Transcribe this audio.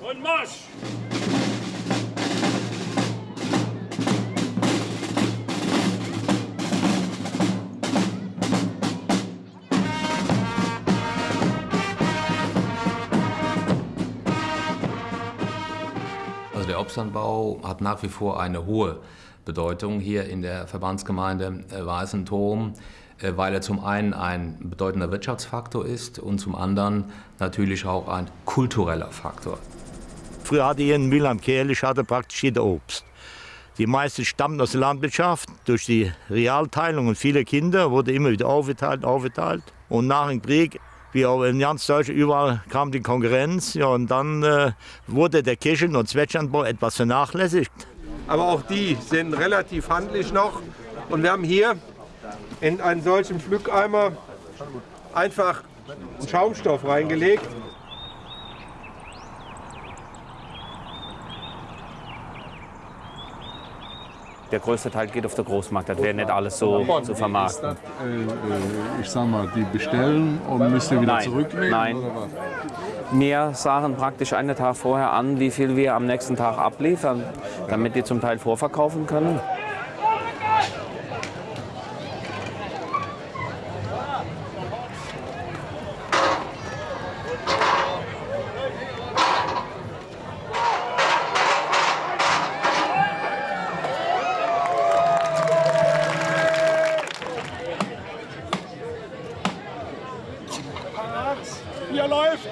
Und Marsch! Also der Obstanbau hat nach wie vor eine hohe Bedeutung hier in der Verbandsgemeinde äh, Weißenturm, äh, weil er zum einen ein bedeutender Wirtschaftsfaktor ist und zum anderen natürlich auch ein kultureller Faktor. Früher hatte hier in Mülheim Kehlich hatte praktisch jeder Obst. Die meisten stammten aus der Landwirtschaft. Durch die Realteilung und viele Kinder wurde immer wieder aufgeteilt, aufgeteilt. Und nach dem Krieg, wie auch in ganz Deutschland, überall kam die Konkurrenz. Ja, und dann äh, wurde der Kirchen- und Zwetschgenbau etwas vernachlässigt. Aber auch die sind relativ handlich noch. Und wir haben hier in einen solchen Pflückeimer einfach Schaumstoff reingelegt. Der größte Teil geht auf den Großmarkt, das wäre nicht alles so zu vermarkten. Ist das, äh, äh, ich sag mal, die bestellen und müssen wieder Nein, zurücknehmen? nein. Wir sagen praktisch einen Tag vorher an, wie viel wir am nächsten Tag abliefern, damit die zum Teil vorverkaufen können. Hier läuft!